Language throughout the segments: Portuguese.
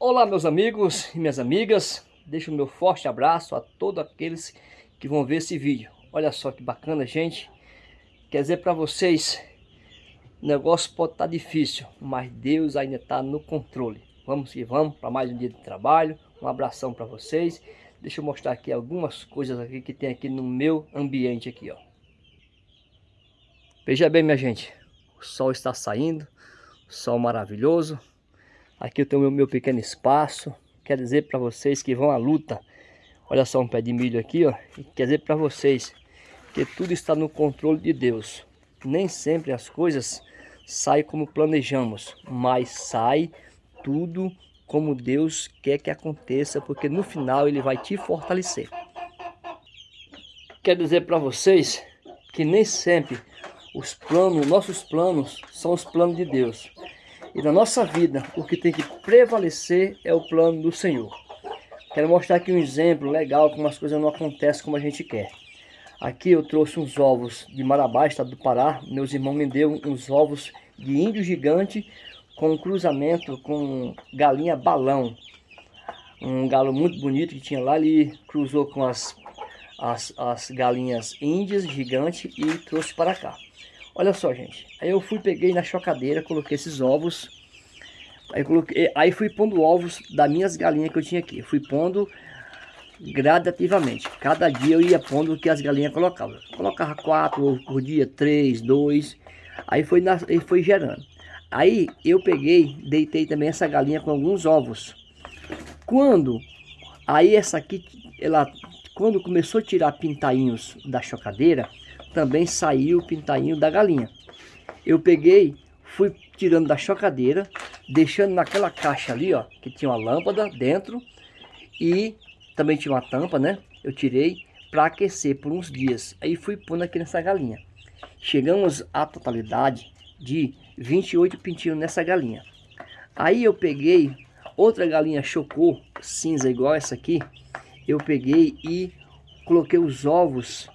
Olá meus amigos e minhas amigas, deixo o meu forte abraço a todos aqueles que vão ver esse vídeo. Olha só que bacana gente, quer dizer para vocês, o negócio pode estar tá difícil, mas Deus ainda está no controle. Vamos que vamos para mais um dia de trabalho, um abração para vocês. Deixa eu mostrar aqui algumas coisas aqui que tem aqui no meu ambiente aqui ó. Veja bem minha gente, o sol está saindo, sol maravilhoso. Aqui eu tenho o meu, meu pequeno espaço. Quer dizer para vocês que vão à luta. Olha só um pé de milho aqui, ó. Quer dizer para vocês que tudo está no controle de Deus. Nem sempre as coisas saem como planejamos, mas sai tudo como Deus quer que aconteça, porque no final ele vai te fortalecer. Quer dizer para vocês que nem sempre os planos, nossos planos, são os planos de Deus. E na nossa vida, o que tem que prevalecer é o plano do Senhor. Quero mostrar aqui um exemplo legal, como as coisas não acontecem como a gente quer. Aqui eu trouxe uns ovos de Marabá, estado do Pará. Meus irmãos me deu uns ovos de índio gigante com um cruzamento com galinha balão. Um galo muito bonito que tinha lá, ele cruzou com as, as, as galinhas índias gigantes e trouxe para cá. Olha só, gente. Aí eu fui, peguei na chocadeira, coloquei esses ovos. Aí, coloquei, aí fui pondo ovos das minhas galinhas que eu tinha aqui. Fui pondo gradativamente. Cada dia eu ia pondo o que as galinhas colocavam. Colocava quatro ovos por dia, três, dois. Aí foi, na, aí foi gerando. Aí eu peguei, deitei também essa galinha com alguns ovos. Quando, aí essa aqui, ela, quando começou a tirar pintainhos da chocadeira, também saiu o pintainho da galinha. Eu peguei, fui tirando da chocadeira, deixando naquela caixa ali, ó, que tinha uma lâmpada dentro e também tinha uma tampa, né? Eu tirei para aquecer por uns dias. Aí fui pondo aqui nessa galinha. Chegamos à totalidade de 28 pintinhos nessa galinha. Aí eu peguei outra galinha chocou, cinza igual essa aqui. Eu peguei e coloquei os ovos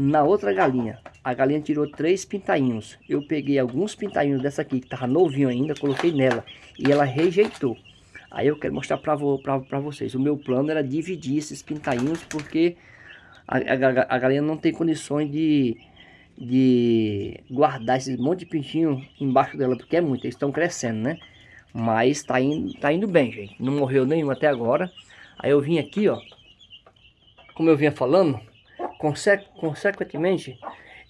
na outra galinha. A galinha tirou três pintainhos. Eu peguei alguns pintainhos dessa aqui, que tava novinho ainda, coloquei nela. E ela rejeitou. Aí eu quero mostrar para vo, vocês. O meu plano era dividir esses pintainhos, porque a, a, a galinha não tem condições de, de guardar esse monte de pintinho embaixo dela, porque é muito. Eles estão crescendo, né? Mas tá indo, tá indo bem, gente. Não morreu nenhum até agora. Aí eu vim aqui, ó. Como eu vinha falando, Conse consequentemente,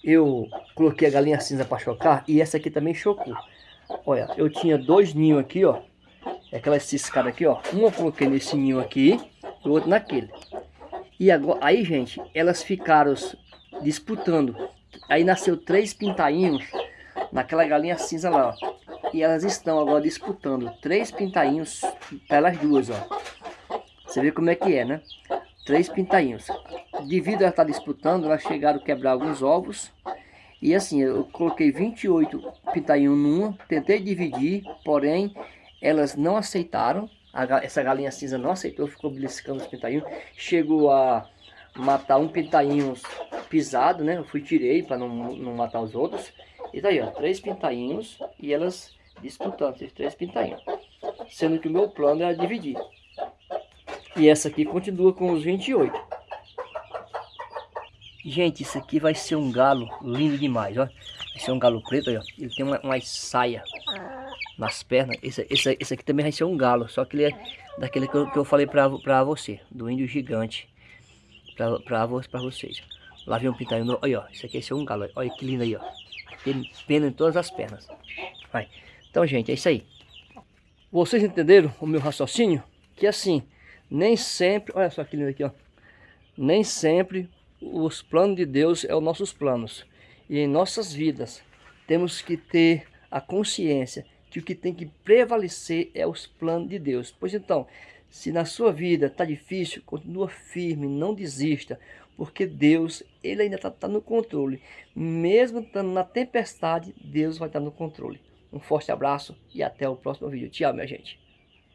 eu coloquei a galinha cinza para chocar e essa aqui também chocou. Olha, eu tinha dois ninhos aqui, ó. Aquelas ciscadas aqui, ó. Um eu coloquei nesse ninho aqui e o outro naquele. E agora, aí, gente, elas ficaram disputando. Aí nasceu três pintainhos naquela galinha cinza lá, ó. E elas estão agora disputando três pintainhos pelas duas, ó. Você vê como é que é, né? Três pintainhos devido a estar disputando, elas chegaram a quebrar alguns ovos. E assim, eu coloquei 28 pintainhos numa, tentei dividir, porém elas não aceitaram. A, essa galinha cinza não aceitou, ficou beliscando os pintainhos. Chegou a matar um pintainho pisado, né? Eu fui tirei para não, não matar os outros. E daí, ó, três pintainhos e elas disputando esses três pintainhos. Sendo que o meu plano era dividir. E essa aqui continua com os 28. Gente, isso aqui vai ser um galo lindo demais, ó. Vai ser um galo preto, ó. Ele tem uma, uma saia nas pernas. Esse, esse, esse aqui também vai ser um galo, só que ele é daquele que eu, que eu falei pra, pra você, do índio gigante. Pra, pra, pra vocês. Lá vem um pintainho, olha, ó. Esse aqui vai ser um galo, olha que lindo aí, ó. Tem pena em todas as pernas. Vai. Então, gente, é isso aí. Vocês entenderam o meu raciocínio? Que assim, nem sempre, olha só que lindo aqui, ó. Nem sempre os planos de Deus é os nossos planos. E em nossas vidas temos que ter a consciência que o que tem que prevalecer é os planos de Deus. Pois então, se na sua vida está difícil, continua firme, não desista, porque Deus, Ele ainda está tá no controle. Mesmo estando na tempestade, Deus vai estar tá no controle. Um forte abraço e até o próximo vídeo. Tchau, minha gente.